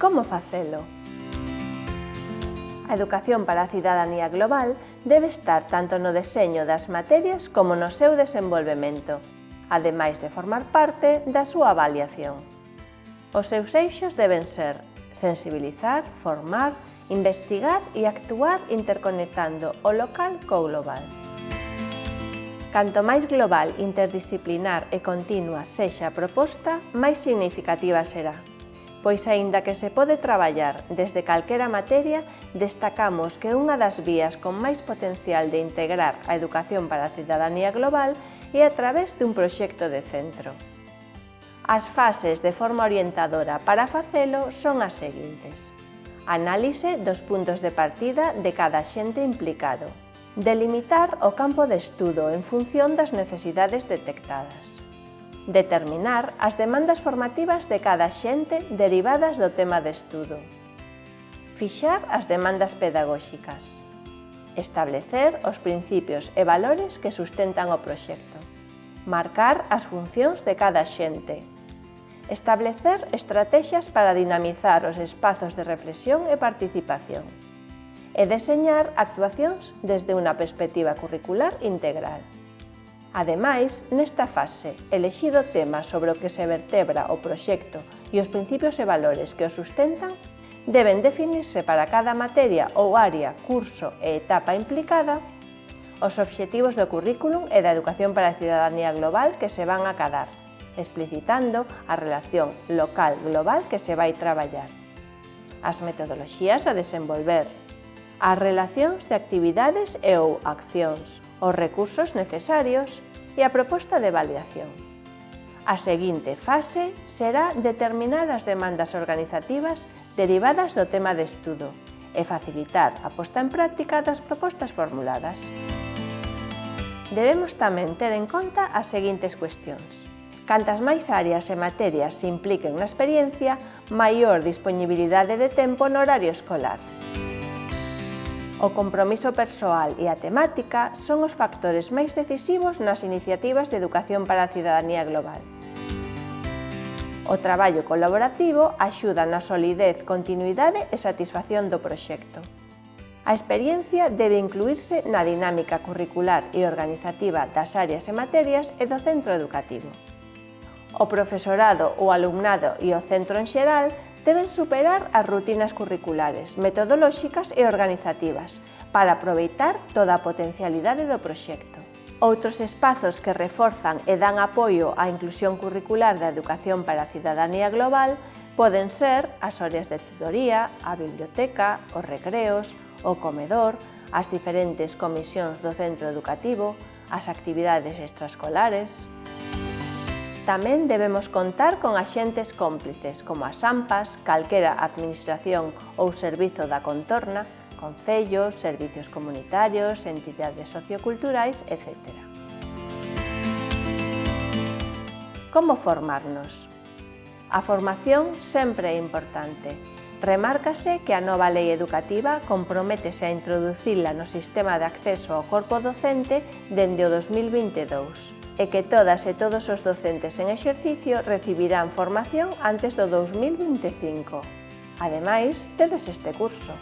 Como facelo? A educación para a cidadanía global debe estar tanto no deseño das materias como no seu desenvolvemento, ademais de formar parte da súa avaliación. Os seus eixos deben ser sensibilizar, formar, investigar e actuar interconectando o local co global. Canto máis global, interdisciplinar e continua sexa a proposta, máis significativa será pois aínda que se pode traballar desde calquera materia, destacamos que unha das vías con máis potencial de integrar a educación para a cidadanía global é a través dun proxecto de centro. As fases de forma orientadora para facelo son as seguintes. Análise dos puntos de partida de cada xente implicado. Delimitar o campo de estudo en función das necesidades detectadas determinar as demandas formativas de cada xente derivadas do tema de estudo, fixar as demandas pedagóxicas, establecer os principios e valores que sustentan o proxecto, marcar as funcións de cada xente, establecer estrategias para dinamizar os espazos de reflexión e participación. E deseñar actuacións desde unha perspectiva curricular integral. Ademais, nesta fase, elexido tema sobre o que se vertebra o proxecto e os principios e valores que o sustentan, deben definirse para cada materia ou área, curso e etapa implicada os obxectivos do currículum e da educación para a cidadanía global que se van a cadar, explicitando a relación local-global que se vai traballar, as metodoloxías a desenvolver, as relacións de actividades e ou accións, os recursos necesarios e a proposta de validación. A seguinte fase será determinar as demandas organizativas derivadas do tema de estudo e facilitar a posta en práctica das propostas formuladas. Debemos tamén ter en conta as seguintes cuestións. Cantas máis áreas e materias se impliquen na experiencia, maior disponibilidade de tempo no horario escolar. O compromiso persoal e a temática son os factores máis decisivos nas iniciativas de educación para a cidadanía global. O traballo colaborativo axuda na solidez, continuidade e satisfacción do proxecto. A experiencia debe incluírse na dinámica curricular e organizativa das áreas e materias e do centro educativo. O profesorado, o alumnado e o centro en xeral deben superar as rutinas curriculares, metodolóxicas e organizativas para aproveitar toda a potencialidade do proxecto. Outros espazos que reforzan e dan apoio á inclusión curricular da educación para a cidadanía global poden ser as áreas de tutoría, a biblioteca, os recreos, o comedor, as diferentes comisións do centro educativo, as actividades extraescolares tamén debemos contar con axentes cómplices, como as AMPAs, calquera administración ou servizo da contorna, concellos, servicios comunitarios, entidades socioculturais, etc. Como formarnos? A formación sempre é importante. Remárcase que a nova lei educativa comprométese a introducirla no sistema de acceso ao corpo docente dende o 2022 e que todas e todos os docentes en exercicio recibirán formación antes do 2025. Ademais, tedes este curso.